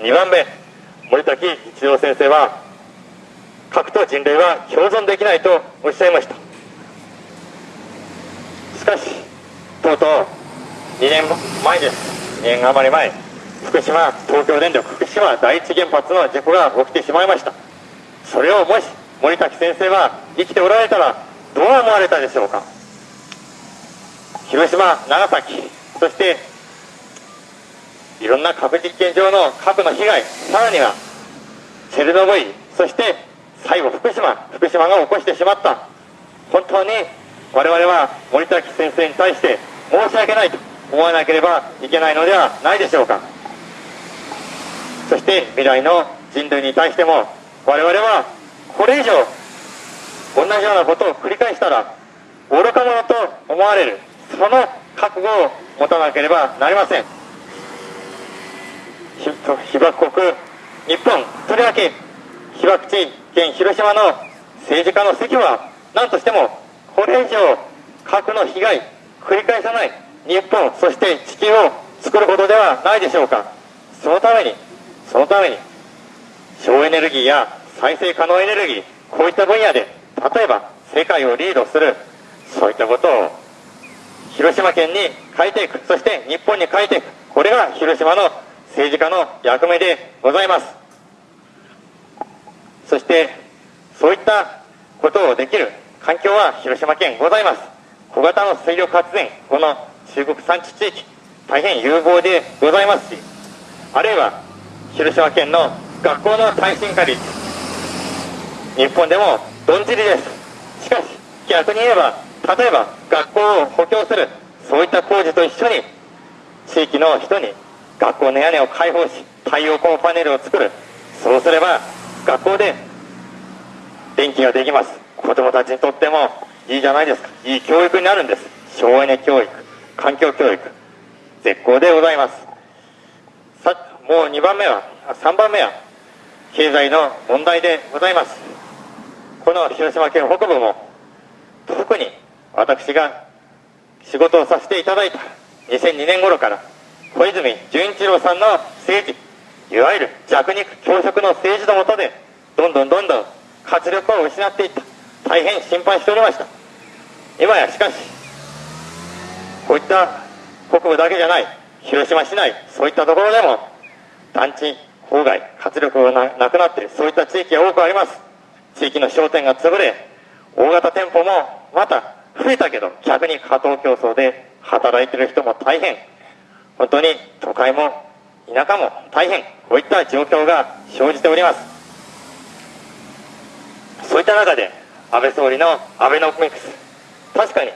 2番目森滝一郎先生は核と人類は共存できないとおっしゃいました。しかしとうとう2年前です。2年余り前福島東京電力福島第一原発の事故が起きてしまいました。それをもし森滝先生は生きておられたらどう思われたでしょうか。広島長崎そしていろんな核実験場の核の被害さらにはチェルノブイリそして最後福島福島が起こしてしまった。本当に我々は森滝先生に対して申し訳ないと思わなければいけないのではないでしょうか。そして未来の人類に対しても我々はこれ以上同じようなことを繰り返したら愚か者と思われる。その覚悟を持たなければなりません。被爆国日本とりわけ被爆地県広島の政治家の席は何としてもこれ以上核の被害繰り返さない日本そして地球を作ることではないでしょうか。そのためにそのために省エネルギーや再生可能エネルギーこういった分野で例えば世界をリードするそういったことを広島県に変えていくそして日本に変えていく。これが広島の政治家の役目でございます。そしてそういったことをできる環境は広島県ございます。小型の水力発電この中国産地地域大変有望でございますしあるいは広島県の学校の耐震化率日本でもどんじりです。しかし逆に言えば例えば学校を補強するそういった工事と一緒に地域の人に学校の屋根を開放し太陽光パネルを作る。そうすれば学校で電気ができます。子供たちにとってもいいじゃないですか。いい教育になるんです。省エネ教育環境教育絶好でございます。さもう2番目は3番目は経済の問題でございます。この広島県北部も特に私が仕事をさせていただいた2002年頃から小泉純一郎さんの政治いわゆる弱肉強食の政治のもとでどんどんどんどん活力を失っていった。大変心配しておりました。今やしかしこういった北部だけじゃない広島市内そういったところでも団地郊外活力がなくなっているそういった地域が多くあります。地域の商店が潰れ大型店舗もまた増えたけど逆に過当競争で働いている人も大変本当に都会も田舎も大変こういった状況が生じております。そういった中で安倍総理のアベノミクス。確かに。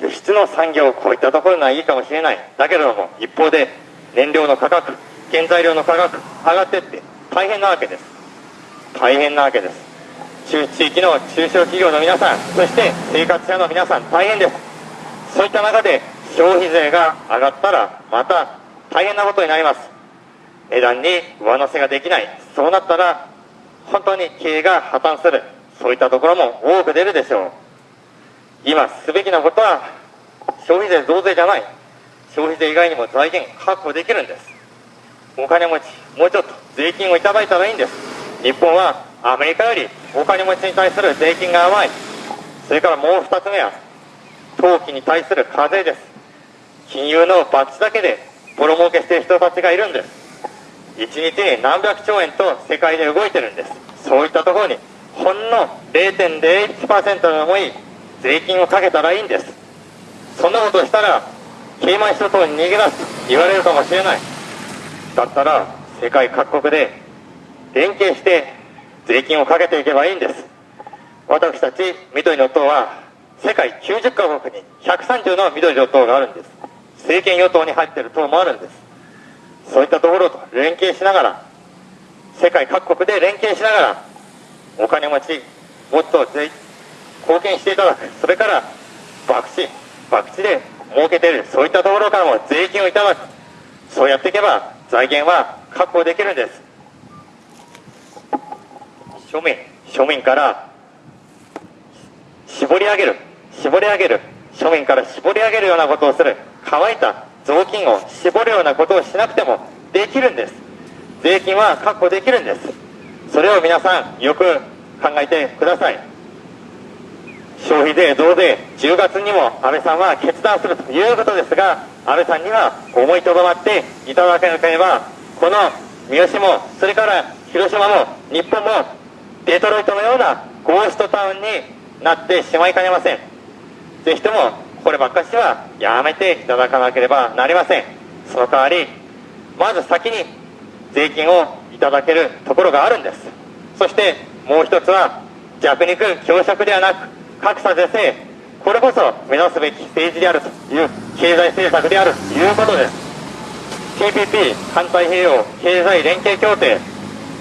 輸出の産業こういったところがいいかもしれない。だけれども一方で燃料の価格原材料の価格上がってって大変なわけです。大変なわけです。中地域の中小企業の皆さんそして生活者の皆さん大変です。そういった中で消費税が上がったらまた大変なことになります。値段に上乗せができない。そうなったら本当に経営が破綻する。そういったところも多く出るでしょう。今すべきなことは消費税増税じゃない。消費税以外にも財源確保できるんです。お金持ちもうちょっと税金をいただいたらいいんです。日本はアメリカよりお金持ちに対する税金が甘い。それからもう2つ目は投機に対する課税です。金融のバッジだけでボロ儲けしている人たちがいるんです。1日に何百兆円と世界で動いてるんです。そういったところにほんの0.01%の重い税金をかけたらいいんです。そんなことしたらケイマン諸島に逃げ出すと言われるかもしれない。だったら世界各国で連携して税金をかけていけばいいんです。私たち緑の党は世界90カ国に130の緑の党があるんです。政権与党に入っている党もあるんです。そういったところと連携しながら世界各国で連携しながらお金持ちもっと貢献していただく。それから博打博打で儲けている。そういったところからも税金をいただく。そうやっていけば財源は確保できるんです。庶民庶民から絞り上げる。絞り上げる。庶民から絞り上げるようなことをする。乾いた雑巾を絞るようなことをしなくてもできるんです。税金は確保できるんです。それを皆さんよく考えてください。消費税増税10月にも安倍さんは決断するということですが安倍さんには思いとどまっていただけなければこの三好もそれから広島も日本もデトロイトのようなゴーストタウンになってしまいかねません。ぜひともこればっかしはやめていただかなければなりません。その代わりまず先に税金をいただけるところがあるんです。そしてもう一つは弱肉強食ではなく格差是正。これこそ目指すべき政治であるという経済政策であるということです。TPP 環太平洋経済連携協定。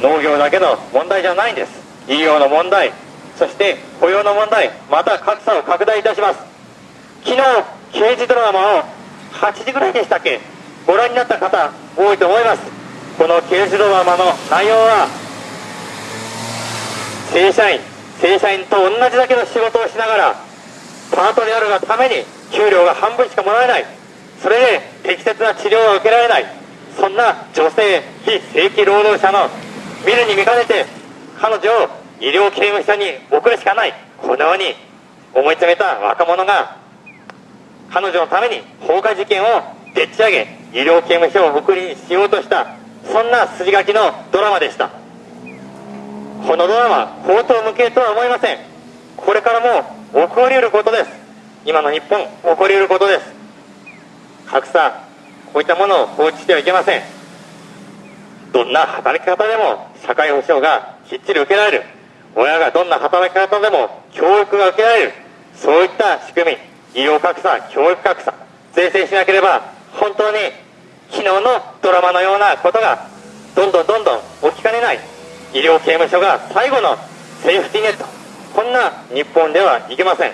農業だけの問題じゃないんです。医療の問題。そして雇用の問題。また格差を拡大いたします。昨日刑事ドラマを8時ぐらいでしたっけ？ご覧になった方多いと思います。この刑事ドラマの内容は正社員正社員と同じだけの仕事をしながらパートであるがために給料が半分しかもらえない。それで適切な治療が受けられない。そんな女性非正規労働者の見るに見かねて彼女を医療刑務所に送るしかない。このように思い詰めた若者が彼女のために放火事件をでっち上げ医療刑務所を送りにしようとしたそんな筋書きのドラマでした。このドラマ口頭無形とは思いません。これからも起こりうることです。今の日本起こりうることです。格差こういったものを放置してはいけません。どんな働き方でも社会保障がきっちり受けられる。親がどんな働き方でも教育が受けられる。そういった仕組み。医療格差教育格差税制しなければ本当に昨日のドラマのようなことがどんどんどんどん起きかねない医療刑務所が最後のセーフティーネット。こんな日本ではいけません。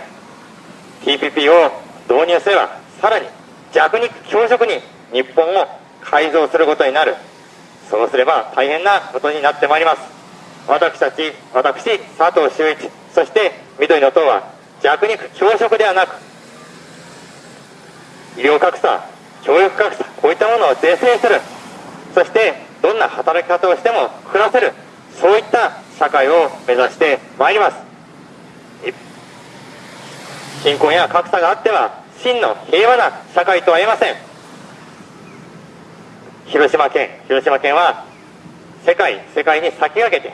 TPP を導入すればさらに弱肉強食に日本を改造することになる。そうすれば大変なことになってまいります。私たち私佐藤修一そして緑の党は弱肉強食ではなく医療格差教育格差こういったものを是正する。そしてどんな働き方をしても暮らせる。そういった社会を目指してまいります。貧困や格差があっては真の平和な社会とは言えません。広島県広島県は世界世界に先駆けて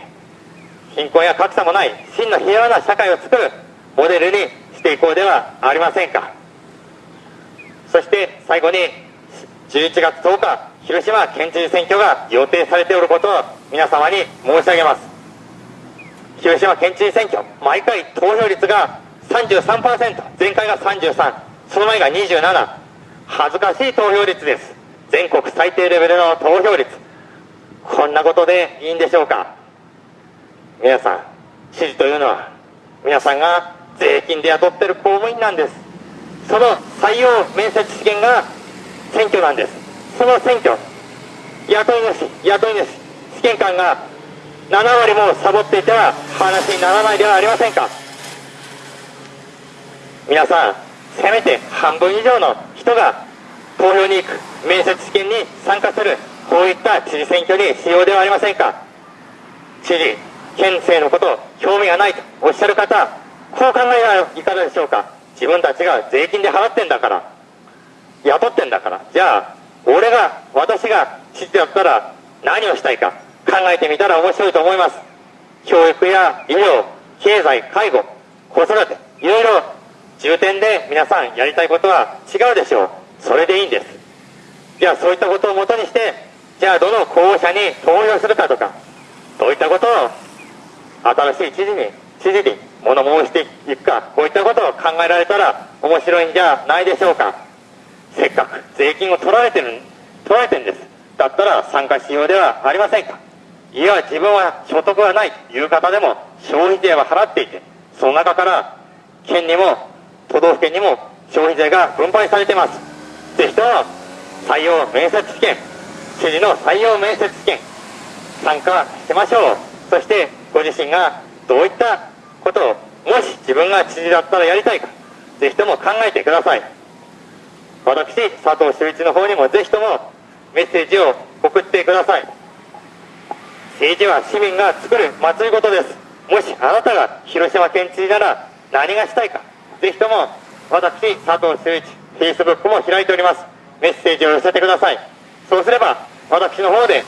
貧困や格差もない真の平和な社会を作るモデルにしていこうではありませんか。そして最後に11月10日広島県知事選挙が予定されておることを皆様に申し上げます。広島県知事選挙毎回投票率が33%前回が33その前が27恥ずかしい投票率です。全国最低レベルの投票率。こんなことでいいんでしょうか。皆さん知事というのは皆さんが税金で雇ってる公務員なんです。その採用面接試験が選挙なんです。その選挙雇い主雇い主試験官が7割もサボっていては話にならないではありませんか？皆さんせめて半分以上の人が投票に行く面接試験に参加するこういった知事選挙にしようではありませんか？知事県政のこと興味がないとおっしゃる方こう考えはいかがでしょうか？自分たちが税金で払ってんだから雇ってんだからじゃあ俺が私が知ってやったら何をしたいか考えてみたら面白いと思います。教育や医療経済介護子育ていろいろ重点で皆さんやりたいことは違うでしょう。それでいいんです。じゃあそういったことをもとにしてじゃあどの候補者に投票するかとかどういったことを新しい知事に知事に物申していくかこういったことを考えられたら面白いんじゃないでしょうか。せっかく税金を取られてる取られてるんです。だったら参加しようではありませんか。いや自分は所得がないという方でも消費税は払っていてその中から県にも都道府県にも消費税が分配されてます。ぜひとも採用面接試験知事の採用面接試験参加しましょう。そしてご自身がどういったことをもし自分が知事だったらやりたいかぜひとも考えてください。私佐藤修一の方にもぜひともメッセージを送ってください。政治は市民が作る祭りごとです。もしあなたが広島県知事なら何がしたいかぜひとも私佐藤修一 Facebook も開いております。メッセージを寄せてください。そうすれば私の方で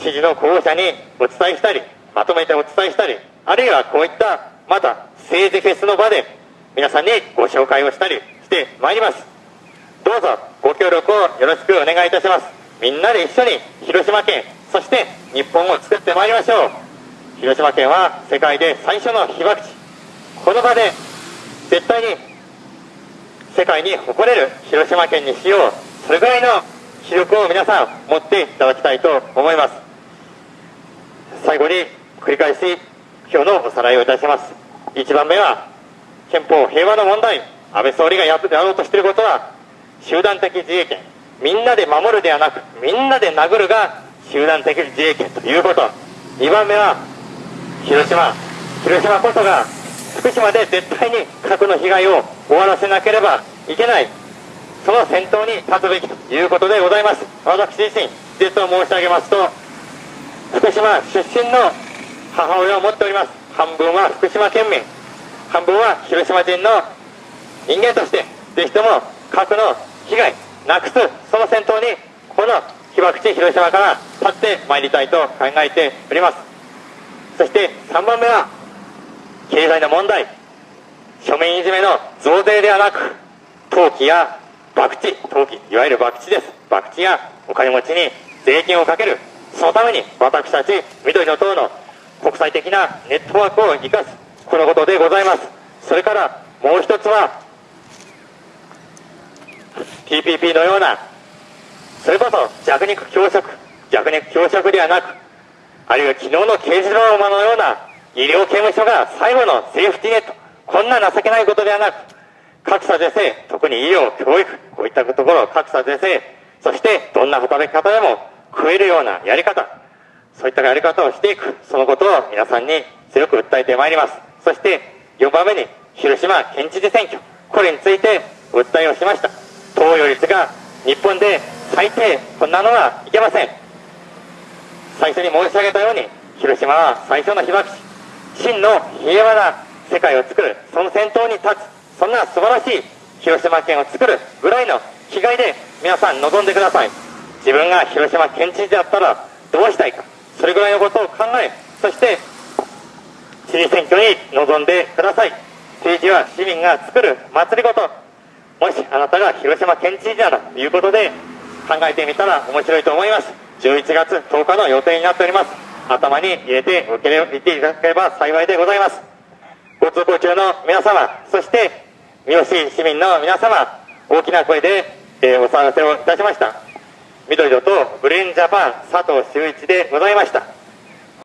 知事の候補者にお伝えしたりまとめてお伝えしたりあるいはこういったまた政治フェスの場で皆さんにご紹介をしたりしてまいります。どうぞご協力をよろしくお願いいたします。みんなで一緒に広島県そして日本を作ってまいりましょう。広島県は世界で最初の被爆地。この場で絶対に世界に誇れる広島県にしよう。それぐらいの気力を皆さん持っていただきたいと思います。最後に繰り返し今日のおさらいをいたします。1番目は憲法平和の問題安倍総理がやろうとしていることは集団的自衛権。みんなで守るではなくみんなで殴るが集団的自衛権ということ。2番目は広島。広島こそが福島で絶対に核の被害を終わらせなければいけない。その先頭に立つべきということでございます。私自身実を申し上げますと福島出身の母親を持っております。半分は福島県民。半分は広島人の人間としてぜひとも核の被害なくすその先頭にこの被爆地広島から立ってまいりたいと考えております。そして3番目は経済の問題。庶民いじめの増税ではなく投機や博打投機いわゆる博打です。博打やお金持ちに税金をかける。そのために私たち緑の党の国際的なネットワークを生かすこのことでございます。それからもう一つは TPP のようなそれこそ弱肉強食弱肉強食ではなくあるいは昨日の刑事ドラマのような医療刑務所が最後のセーフティネットこんな情けないことではなく格差是正特に医療教育こういったところ格差是正そしてどんな働き方でも食えるようなやり方そういったやり方をしていくそのことを皆さんに強く訴えてまいります。そして4番目に広島県知事選挙これについて訴えをしました。投与率が日本で最低こんなのはいけません。最初に申し上げたように広島は最初の被爆地。真の平和な世界を作るその先頭に立つ。そんな素晴らしい広島県を作るぐらいの気概で皆さん望んでください。自分が広島県知事だったらどうしたいか。それぐらいのことを考えそして知事選挙に臨んでください。政治は市民が作る祭りごと。もしあなたが広島県知事ならということで考えてみたら面白いと思います。11月10日の予定になっております。頭に入れておけれいていただければ幸いでございます。ご通行中の皆様そして三好市民の皆様大きな声で、えー、お騒がせをいたしました。緑のとブレインジャパン佐藤修一でございました。